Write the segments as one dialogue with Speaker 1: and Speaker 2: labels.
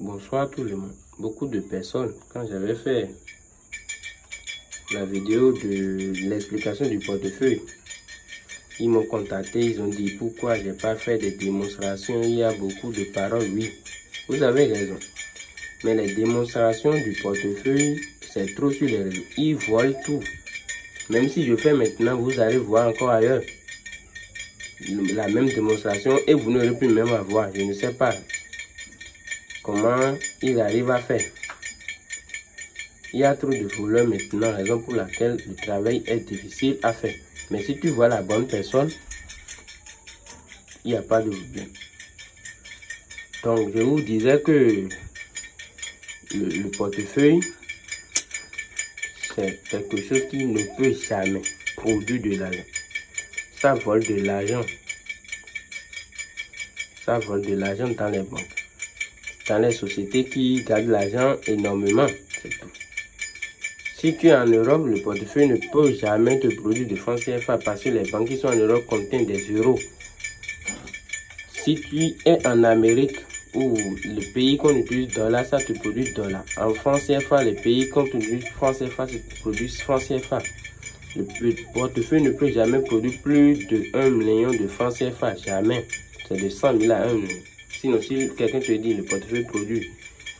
Speaker 1: Bonsoir tout le monde. Beaucoup de personnes, quand j'avais fait la vidéo de l'explication du portefeuille, ils m'ont contacté, ils ont dit pourquoi j'ai pas fait de démonstrations? Il y a beaucoup de paroles, oui. Vous avez raison. Mais les démonstrations du portefeuille, c'est trop sur les réseaux. Ils volent tout. Même si je fais maintenant, vous allez voir encore ailleurs la même démonstration et vous n'aurez plus même à voir. Je ne sais pas ils arrivent à faire. Il y a trop de voleurs maintenant, raison pour laquelle le travail est difficile à faire. Mais si tu vois la bonne personne, il n'y a pas de problème. Donc, je vous disais que le, portefeuille, c'est quelque chose qui ne peut jamais produire de l'argent. Ça vole de l'argent. Ça vole de l'argent dans les banques. Dans les sociétés qui gardent l'argent énormément. Si tu es en Europe, le portefeuille ne peut jamais te produire de francs CFA parce que les banques qui sont en Europe contiennent des euros. Si tu es en Amérique, où le pays qu'on utilise dollar, ça te produit dollar. En France CFA, les pays qu'on utilise francs CFA, ça produit francs CFA. Le, portefeuille ne peut jamais produire plus de 1 million de francs CFA. Jamais. C'est de 100 000 à 1 million. Sinon, si quelqu'un te dit le portefeuille produit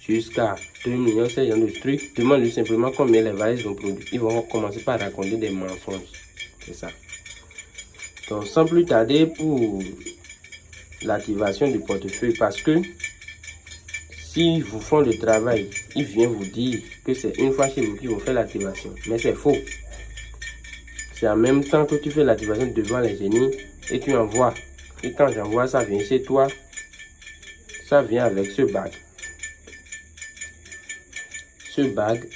Speaker 1: jusqu'à 2 millions, c'est genre de trucs. Demande-lui simplement combien les valises ont produit. Ils vont commencer par raconter des mensonges. C'est ça. Donc, sans plus tarder pour l'activation du portefeuille, parce que si vous font le travail, ils viennent vous dire que c'est une fois chez vous qu'ils vont faire l'activation. Mais c'est faux. C'est en même temps que tu fais l'activation devant les génies et tu envoies. Et quand j'envoie, ça vient chez toi. Ça vient avec ce bac ce bag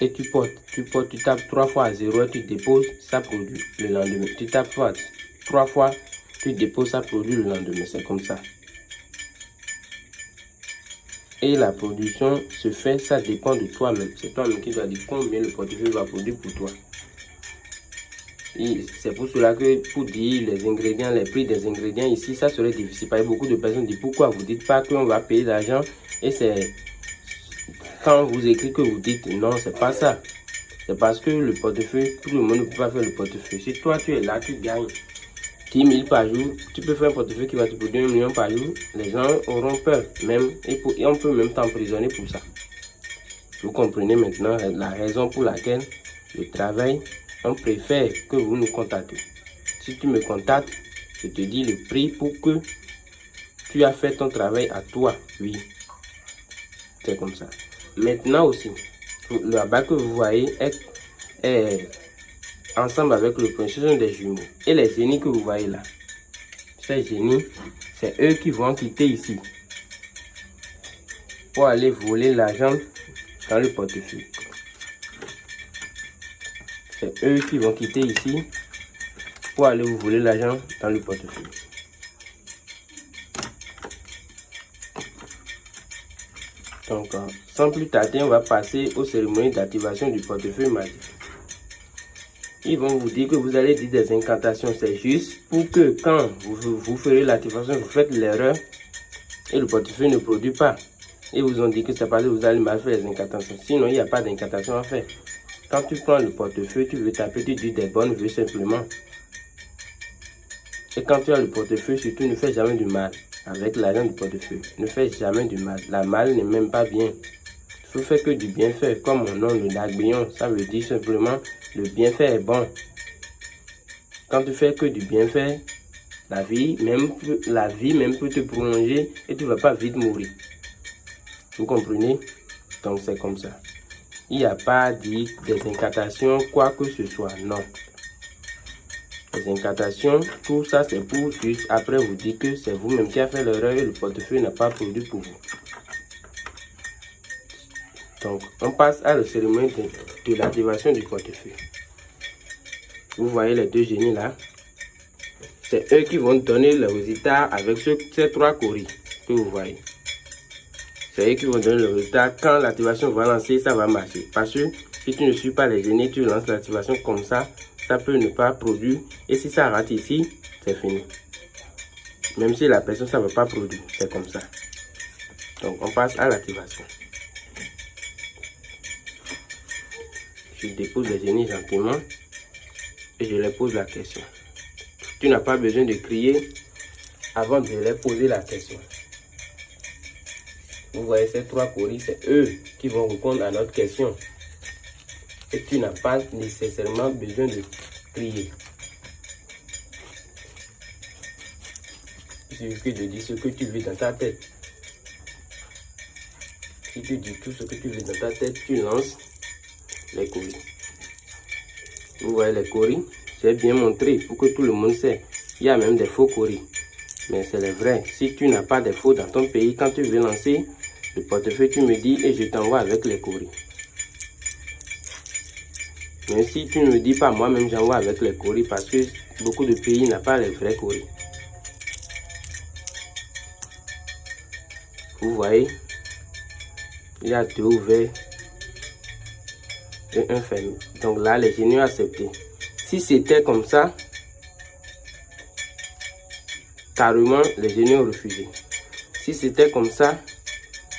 Speaker 1: et tu portes, tu portes, tu tapes trois fois à 0 et tu déposes, ça produit le lendemain. Tu tapes trois, trois fois, tu déposes, ça produit le lendemain. C'est comme ça. Et la production se fait, ça dépend de toi-même. C'est toi-même qui dois dire combien le portefeuille va produire pour toi. C'est pour cela que pour dire les ingrédients, les prix des ingrédients ici, ça serait difficile. Beaucoup de personnes disent pourquoi vous dites pas qu'on va payer l'argent et c'est quand vous écrivez que vous dites non, c'est pas ça. C'est parce que le portefeuille, tout le monde ne peut pas faire le portefeuille. Si toi tu es là, tu gagnes 10 000 par jour, tu peux faire un portefeuille qui va te produire 1 million par jour. Les gens auront peur, même, et on peut même t'emprisonner pour ça. Vous comprenez maintenant la raison pour laquelle le travail, on préfère que vous nous contactez. Si tu me contactes, je te dis le prix pour que tu as fait ton travail à toi. Oui, c'est comme ça. Maintenant aussi, le rabat que vous voyez est, ensemble avec le point. Ce sont des jumeaux. Et les génies que vous voyez là, ces génies, c'est eux qui vont quitter ici pour aller voler l'argent dans le portefeuille. C'est eux qui vont quitter ici pour aller vous voler l'argent dans le portefeuille. Donc, euh, sans plus tarder, on va passer aux cérémonies d'activation du portefeuille magique. Ils vont vous dire que vous allez dire des incantations. C'est juste pour que quand vous, vous ferez l'activation, vous faites l'erreur et le portefeuille ne produit pas. Et vous ont dit que c'est parce que vous allez mal faire les incantations. Sinon, il n'y a pas d'incantation à faire. Quand tu prends le portefeuille, tu veux taper, tu dis des bonnes vues simplement. Et quand tu as le portefeuille, surtout ne fais jamais du mal avec l'argent du portefeuille. Ne fais jamais du mal. La mal n'est même pas bien. Faut faire que du bienfait. Comme mon nom, le Dagbillon, ça veut dire simplement le bienfait est bon. Quand tu fais que du bienfait, la vie même, la vie même peut te prolonger et tu ne vas pas vite mourir. Vous comprenez? Donc c'est comme ça. Il n'y a pas dit des incantations, quoi que ce soit. Non les incantations, tout ça c'est pour juste après vous dire que c'est vous-même qui avez fait l'erreur et le portefeuille n'a pas produit pour vous. Donc, on passe à la cérémonie de, l'activation du portefeuille. Vous voyez les deux génies là. C'est eux qui vont donner le résultat avec ces trois coris que vous voyez. C'est eux qui vont donner le résultat. Quand l'activation va lancer, ça va marcher. Parce que si tu ne suis pas les génies, tu lances l'activation comme ça, ça peut ne pas produire. Et si ça rate ici, c'est fini. Même si la personne, ça ne va pas produire. C'est comme ça. Donc, on passe à l'activation. Je dépose les génies gentiment et je leur pose la question. Tu n'as pas besoin de crier avant de leur poser la question. Vous voyez ces trois coris, c'est eux qui vont répondre à notre question. Et tu n'as pas nécessairement besoin de crier. Il suffit de dire ce que tu veux dans ta tête. Si tu dis tout ce que tu veux dans ta tête, tu lances les coris. Vous voyez les coris J'ai bien montré pour que tout le monde sait. Il y a même des faux coris. Mais c'est les vrais. Si tu n'as pas de faux dans ton pays, quand tu veux lancer le portefeuille, tu me dis et je t'envoie avec les coris. Mais si tu ne me dis pas, moi-même j'envoie avec les coris parce que beaucoup de pays n'ont pas les vrais coris. Vous voyez, il y a deux ouverts et un fermé. Donc là, les génies ont accepté. Si c'était comme ça, carrément, les génies ont refusé. Si c'était comme ça,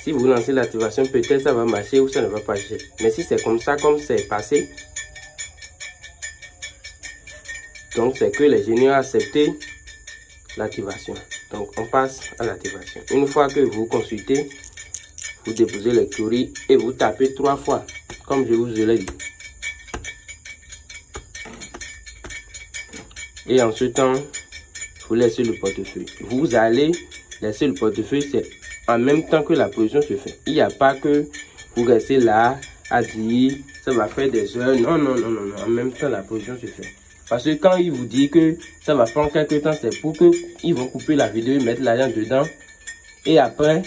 Speaker 1: si vous lancez l'activation, peut-être ça va marcher ou ça ne va pas marcher. Mais si c'est comme ça, comme c'est passé, donc c'est que les génies ont accepté l'activation. Donc on passe à l'activation. Une fois que vous consultez, vous déposez les queries et vous tapez trois fois, comme je vous l'ai dit. Et en ce temps, vous laissez le portefeuille. Vous allez laisser le portefeuille, c'est en même temps que la position se fait. Il n'y a pas que vous restez là à dire ça va faire des heures. Non, non, non, non, non. En même temps, la position se fait. Parce que quand il vous dit que ça va prendre quelques temps, c'est pour que ils vont couper la vidéo, mettre l'argent dedans. Et après,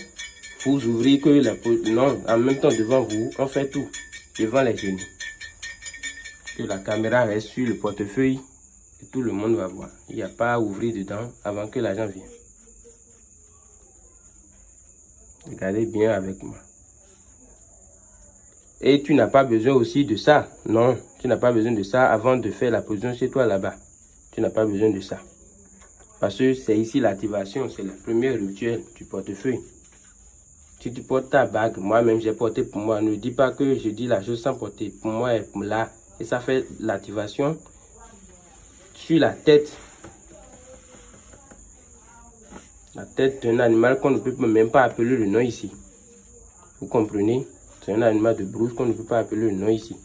Speaker 1: vous ouvrez que la Non, en même temps devant vous, on fait tout. Devant les genoux. Que la caméra reste sur le portefeuille et tout le monde va voir. Il n'y a pas à ouvrir dedans avant que l'argent vienne. Regardez bien avec moi. Et tu n'as pas besoin aussi de ça. Non, tu n'as pas besoin de ça avant de faire la position chez toi là-bas. Tu n'as pas besoin de ça. Parce que c'est ici l'activation, c'est la première rituel du portefeuille. Tu portes ta bague, moi-même j'ai porté pour moi. Ne dis pas que je dis la chose sans porter. Pour moi, là. Et ça fait l'activation sur la tête. Tête d'un animal qu'on ne peut même pas appeler le nom ici. Vous comprenez? C'est un animal de brousse qu'on ne peut pas appeler le nom ici.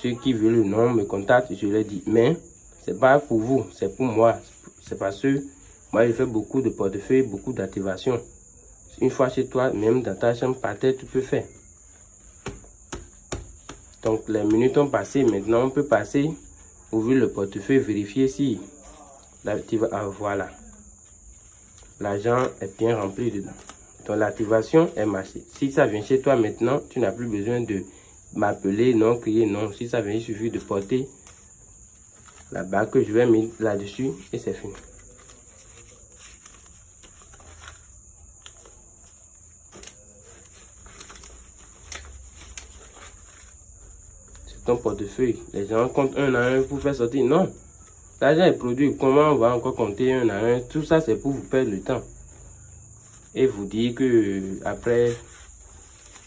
Speaker 1: Ceux qui veulent le nom me contactent, je leur dis. Mais c'est pas pour vous, c'est pour moi. C'est parce que moi, j'ai fait beaucoup de portefeuilles, beaucoup d'activations. Une fois chez toi, même dans ta chambre, par terre, tu peux faire. Donc, les minutes ont passé. Maintenant, on peut passer, ouvrir le portefeuille, vérifier si ah, voilà. L'argent est bien rempli dedans. Donc l'activation est marché. Si ça vient chez toi maintenant, tu n'as plus besoin de m'appeler, non, crier, non. Si ça vient, il suffit de porter la bague que je vais mettre là-dessus et c'est fini. C'est ton portefeuille. Les gens comptent un à un pour faire sortir. Non. L'argent est produit. Comment on va encore compter un à un? Tout ça, c'est pour vous perdre le temps et vous dire que après,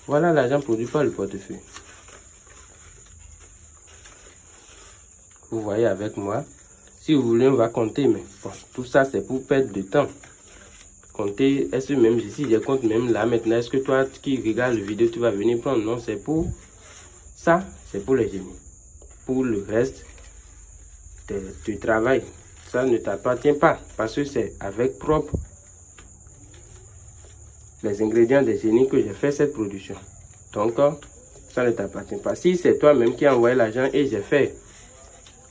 Speaker 1: voilà l'argent produit par le portefeuille. Vous voyez avec moi. Si vous voulez, on va compter, mais tout ça, c'est pour perdre de temps. Compter, est-ce même ici, je compte même là maintenant, est-ce que toi qui regardes la vidéo, tu vas venir prendre? Non, c'est pour ça, c'est pour les génies. Pour le reste du travail, ça ne t'appartient pas parce que c'est avec propre les ingrédients des génies que j'ai fait cette production. Donc, ça ne t'appartient pas. Si c'est toi-même qui as envoyé l'argent et j'ai fait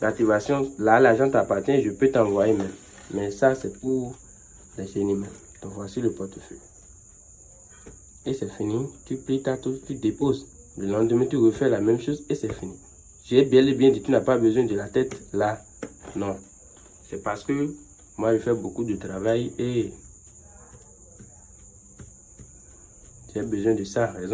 Speaker 1: l'activation, là, l'argent t'appartient, je peux t'envoyer même. Mais ça, c'est pour les génies. Donc, voici le portefeuille. Et c'est fini. Tu plies ta touche, tu déposes. Le lendemain, tu refais la même chose et c'est fini. J'ai bien dit, tu n'as pas besoin de la tête là. Non. C'est parce que moi, je fais beaucoup de travail et J'ai besoin de ça.